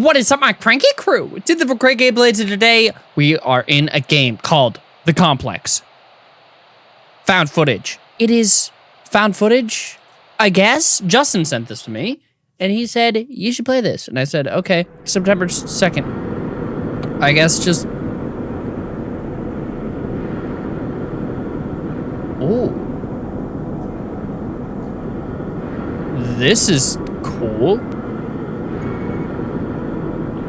What is up, my cranky crew? To the Cranky Blades, today we are in a game called The Complex. Found footage. It is found footage, I guess. Justin sent this to me, and he said, you should play this. And I said, okay, September 2nd. I guess just... Oh. This is cool.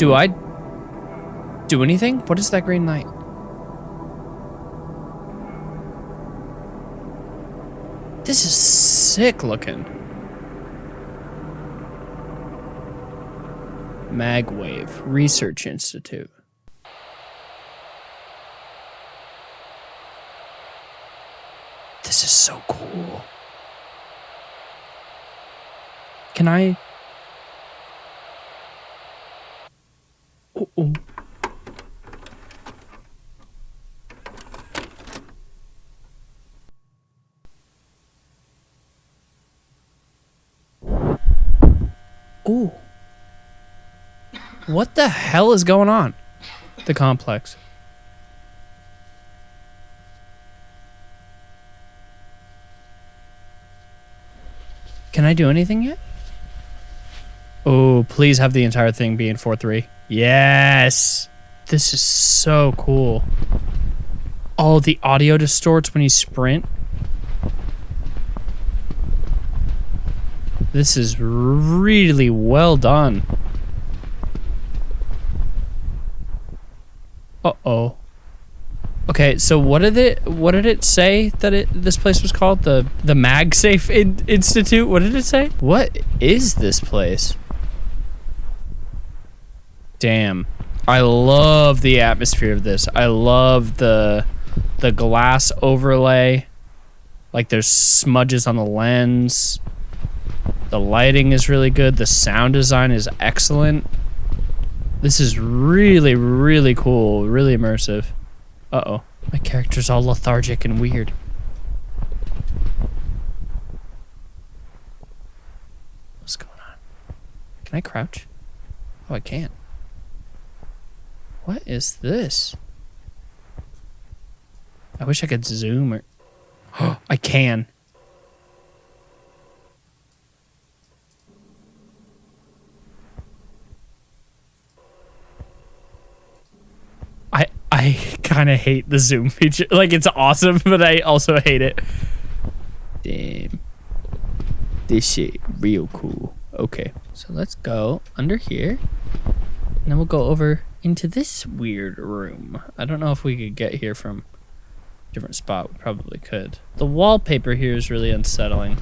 Do mm. I do anything? What is that green light? This is sick looking. Magwave Research Institute. This is so cool. Can I Oh, oh, oh. Ooh. What the hell is going on? The complex. Can I do anything yet? Oh, please have the entire thing be in 4-3. Yes. This is so cool. Oh, the audio distorts when you sprint. This is really well done. Uh-oh. Okay, so what did it what did it say that it this place was called? The the MagSafe in, Institute? What did it say? What is this place? Damn. I love the atmosphere of this. I love the the glass overlay. Like there's smudges on the lens. The lighting is really good. The sound design is excellent. This is really, really cool. Really immersive. Uh-oh. My character's all lethargic and weird. What's going on? Can I crouch? Oh, I can't. What is this? I wish I could zoom or... Oh, I can. I I kind of hate the zoom feature. Like, it's awesome, but I also hate it. Damn. This shit real cool. Okay, so let's go under here. And then we'll go over into this weird room. I don't know if we could get here from different spot. We probably could. The wallpaper here is really unsettling.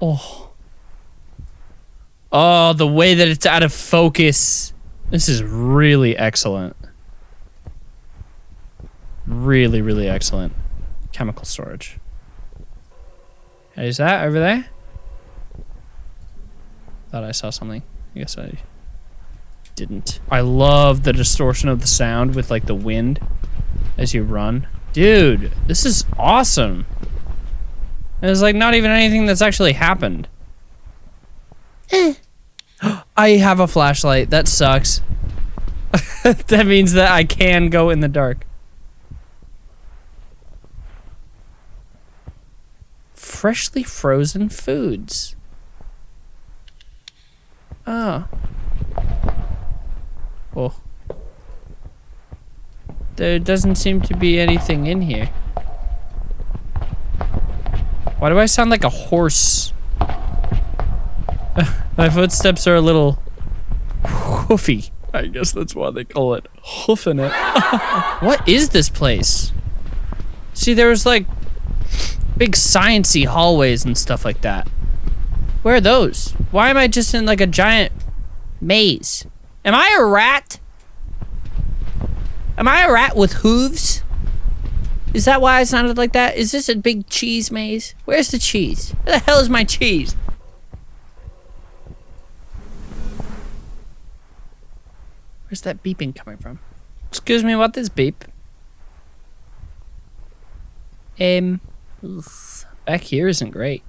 Oh. Oh, the way that it's out of focus. This is really excellent. Really, really excellent. Chemical storage. Is that over there? Thought I saw something. I guess I didn't. I love the distortion of the sound with like the wind as you run. Dude, this is awesome. It's like not even anything that's actually happened. I have a flashlight. That sucks. that means that I can go in the dark. Freshly frozen foods. Oh. Oh. There doesn't seem to be anything in here. Why do I sound like a horse? My footsteps are a little hoofy. I guess that's why they call it hoofing it. what is this place? See, there was like big sciency hallways and stuff like that. Where are those? Why am I just in like a giant maze? Am I a rat? Am I a rat with hooves? Is that why I sounded like that? Is this a big cheese maze? Where's the cheese? Where the hell is my cheese? Where's that beeping coming from? Excuse me, what is beep? Um, Back here isn't great.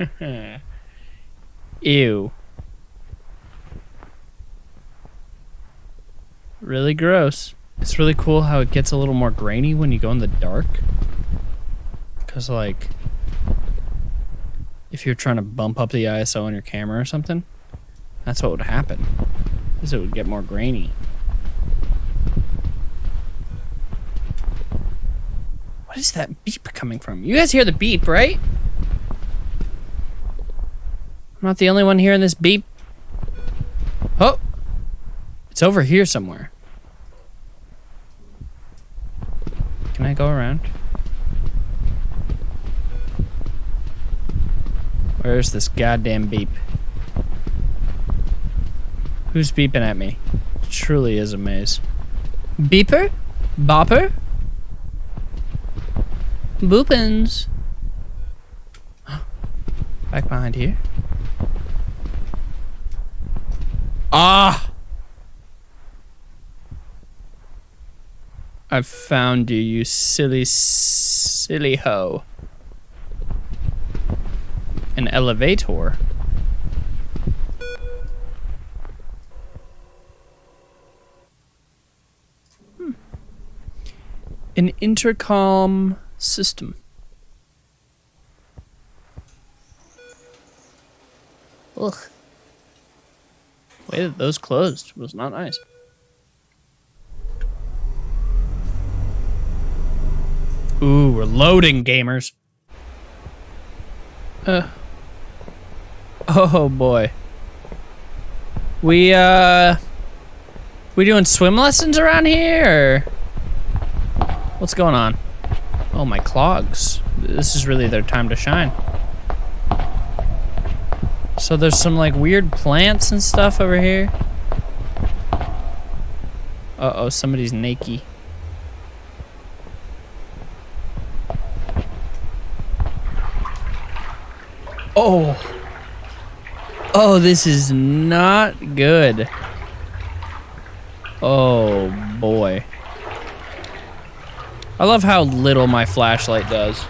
Ew. Really gross. It's really cool how it gets a little more grainy when you go in the dark. Because, like, if you're trying to bump up the ISO on your camera or something, that's what would happen. Is it would get more grainy. What is that beep coming from? You guys hear the beep, right? I'm not the only one hearing this beep. Oh! It's over here somewhere. Can I go around? Where's this goddamn beep? Who's beeping at me? It truly is a maze. Beeper? Bopper? Boopins. Back behind here. Ah! I've found you, you silly, silly hoe. An elevator. Hmm. An intercom system. Ugh. Way that those closed was not nice. Ooh, we're loading, gamers. Uh. Oh boy. We uh we doing swim lessons around here what's going on? Oh my clogs. This is really their time to shine. So there's some like weird plants and stuff over here. Uh-oh, somebody's naked. Oh. Oh, this is not good. Oh, boy. I love how little my flashlight does.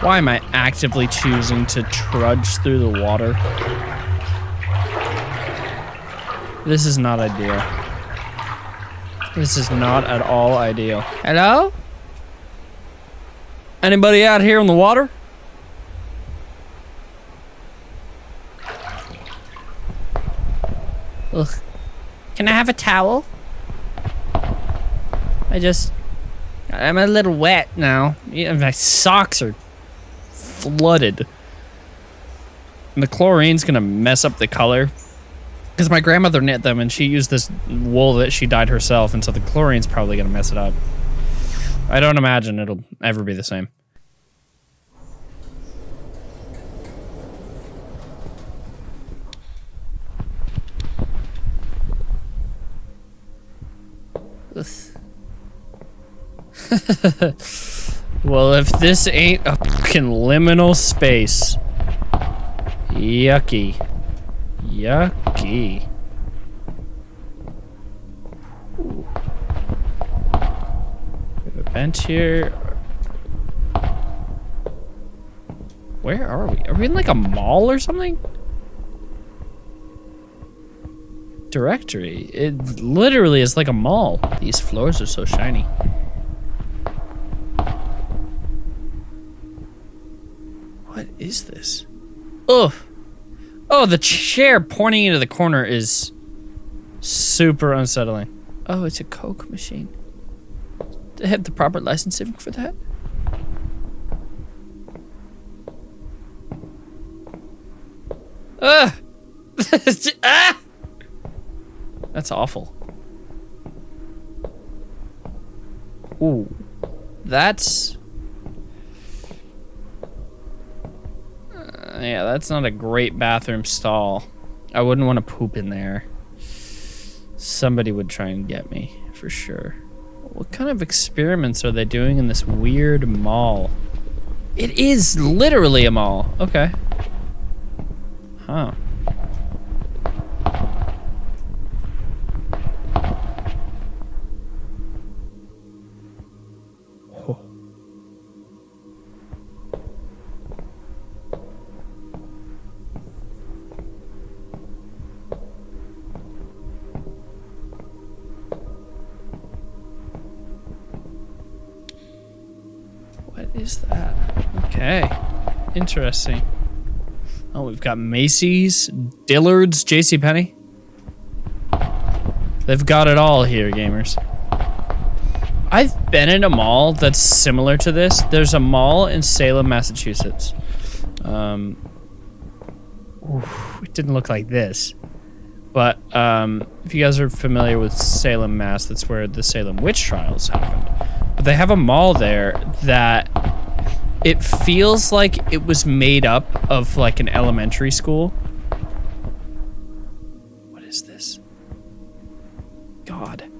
Why am I actively choosing to trudge through the water? This is not ideal. This is not at all ideal. Hello? Anybody out here in the water? Ugh. Can I have a towel? I just... I'm a little wet now. Yeah, my socks are flooded. And the chlorine's gonna mess up the color. Because my grandmother knit them and she used this wool that she dyed herself, and so the chlorine's probably gonna mess it up. I don't imagine it'll ever be the same. well, if this ain't a fucking liminal space. Yucky. Yucky. Ooh. A here. Where are we? Are we in like a mall or something? Directory. It literally is like a mall. These floors are so shiny. Is this? Ugh. Oh, the chair pointing into the corner is super unsettling. Oh, it's a Coke machine. Do they have the proper licensing for that? Ugh! ah! That's awful. Ooh. That's... yeah, that's not a great bathroom stall. I wouldn't want to poop in there. Somebody would try and get me, for sure. What kind of experiments are they doing in this weird mall? It is literally a mall. Okay. Huh. Is that? Okay. Interesting. Oh, we've got Macy's, Dillard's, JCPenney. They've got it all here, gamers. I've been in a mall that's similar to this. There's a mall in Salem, Massachusetts. Um, oof, it didn't look like this. But um, if you guys are familiar with Salem, Mass, that's where the Salem witch trials happened. But they have a mall there that it feels like it was made up of like an elementary school. What is this? God.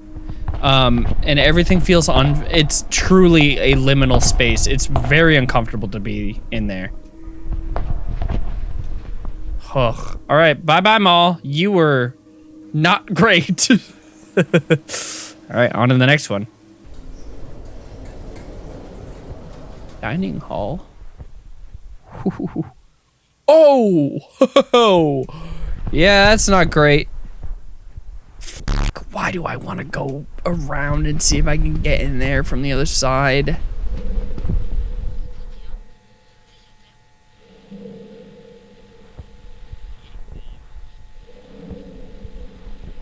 Um, and everything feels on. It's truly a liminal space. It's very uncomfortable to be in there. Ugh. All right, bye bye, mall. You were not great. All right, on to the next one. Dining hall. Oh, yeah, that's not great. Fuck, why do I want to go around and see if I can get in there from the other side?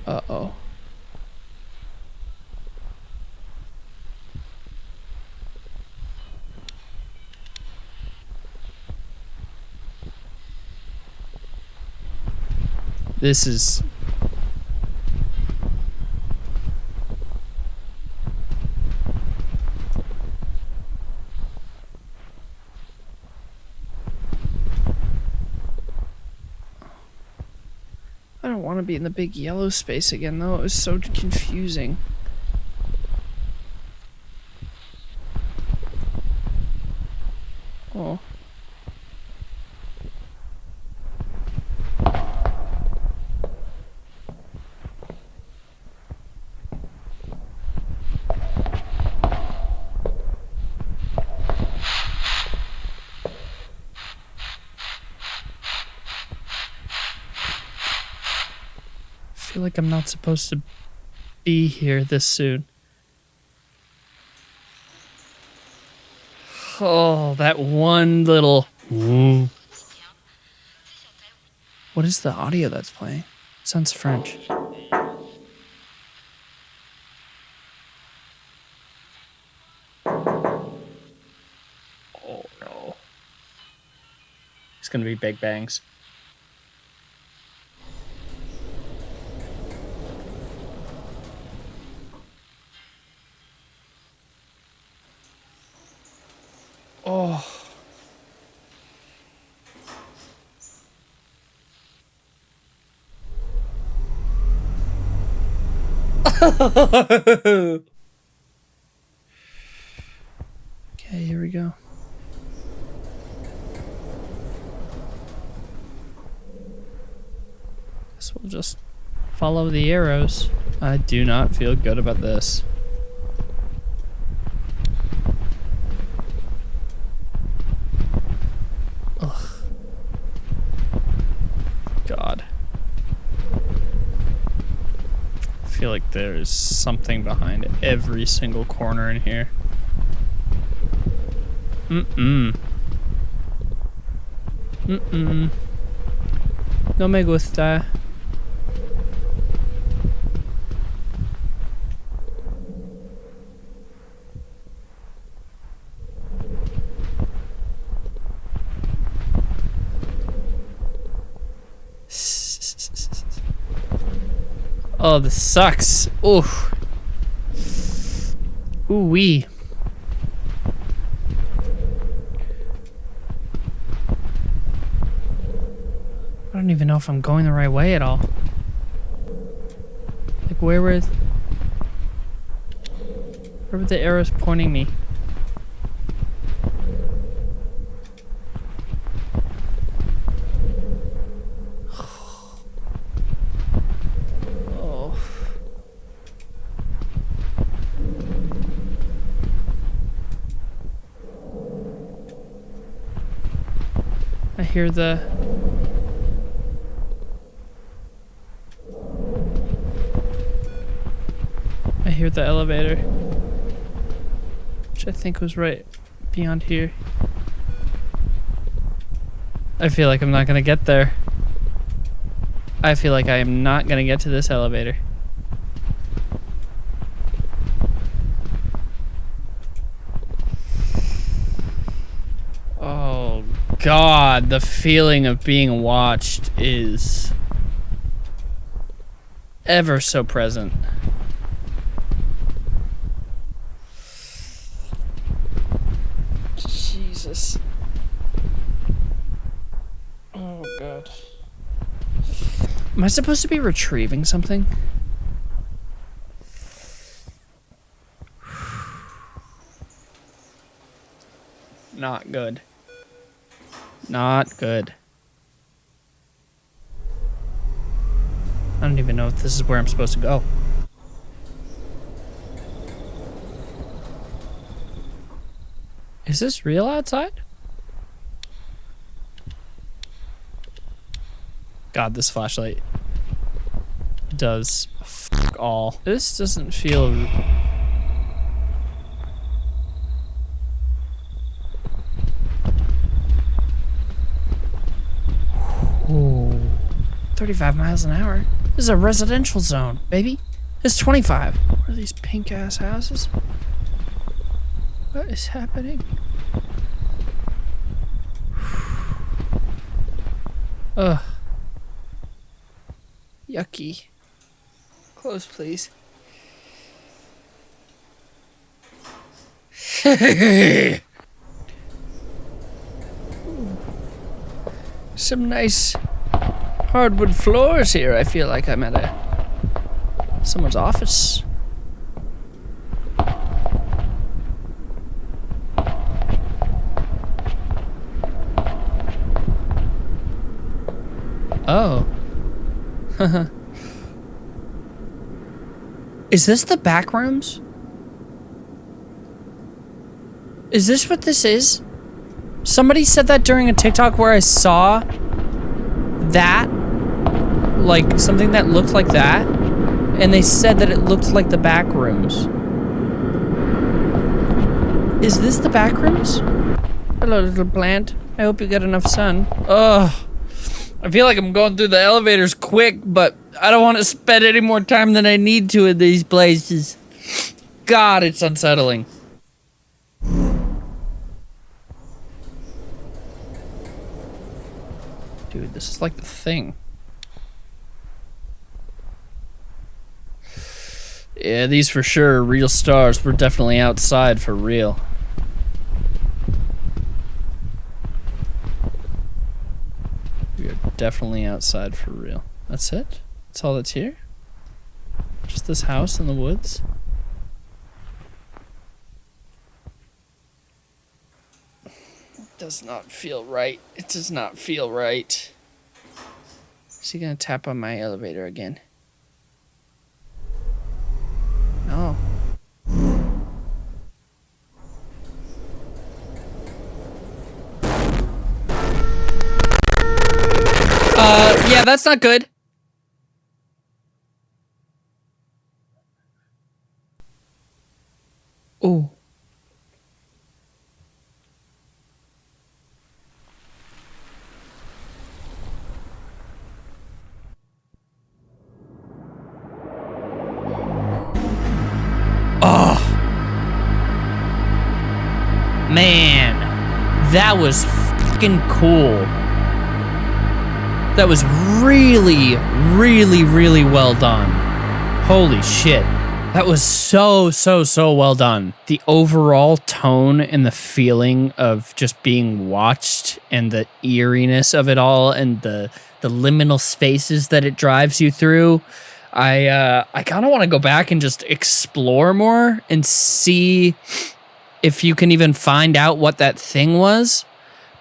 Uh-oh. This is I don't want to be in the big yellow space again, though. It was so confusing. Oh. I feel like I'm not supposed to be here this soon. Oh, that one little. What is the audio that's playing? sounds French. Oh no. It's gonna be big bangs. Oh. okay, here we go. Guess we'll just follow the arrows. I do not feel good about this. Ugh. God. I feel like there's something behind every single corner in here. Mm-mm. Mm-mm. No me gusta. Oh, this sucks. Oof. Ooh wee. I don't even know if I'm going the right way at all. Like where were where were the arrows pointing me? I hear the. I hear the elevator. Which I think was right beyond here. I feel like I'm not gonna get there. I feel like I am not gonna get to this elevator. Oh god, the feeling of being watched is ever so present. Jesus. Oh god. Am I supposed to be retrieving something? Not good. Not good. I don't even know if this is where I'm supposed to go. Is this real outside? God, this flashlight does all. This doesn't feel 35 miles an hour. This is a residential zone, baby. It's 25. What are these pink ass houses? What is happening? Ugh. Yucky. Close, please. Some nice hardwood floors here. I feel like I'm at a someone's office. Oh. Is this the back rooms? Is this what this is? Somebody said that during a TikTok where I saw that, like something that looked like that, and they said that it looked like the back rooms. Is this the back rooms? Hello, little plant. I hope you get enough sun. Ugh. I feel like I'm going through the elevators quick, but I don't want to spend any more time than I need to in these places. God, it's unsettling. Dude, this is like the thing. Yeah, these for sure are real stars. We're definitely outside for real. We are definitely outside for real. That's it? That's all that's here? Just this house in the woods? does not feel right. It does not feel right. Is he gonna tap on my elevator again? No. Uh, yeah, that's not good. Oh. Man, that was fucking cool. That was really, really, really well done. Holy shit. That was so, so, so well done. The overall tone and the feeling of just being watched and the eeriness of it all and the the liminal spaces that it drives you through. I uh, I kind of want to go back and just explore more and see if you can even find out what that thing was.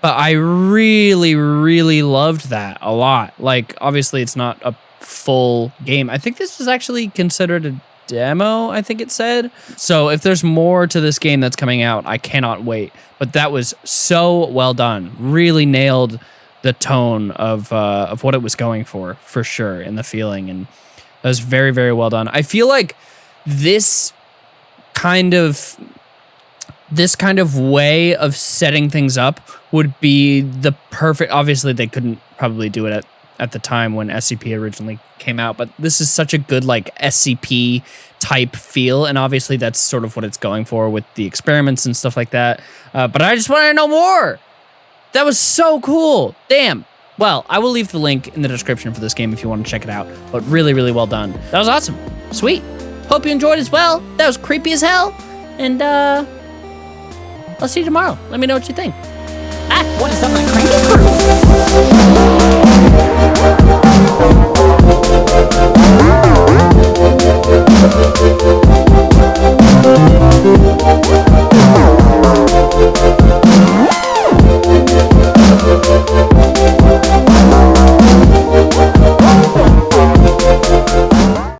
But I really, really loved that a lot. Like, obviously, it's not a full game. I think this was actually considered a demo, I think it said. So, if there's more to this game that's coming out, I cannot wait. But that was so well done. Really nailed the tone of uh, of what it was going for, for sure, and the feeling, and that was very very well done. I feel like this kind of this kind of way of setting things up would be the perfect obviously they couldn't probably do it at, at the time when scp originally came out but this is such a good like scp type feel and obviously that's sort of what it's going for with the experiments and stuff like that. Uh, but i just want to know more! That was so cool! Damn! Well i will leave the link in the description for this game if you want to check it out but really really well done. That was awesome. Sweet. Hope you enjoyed as well. That was creepy as hell. And uh I'll see you tomorrow. Let me know what you think. Ah, what is up, my cranky crew?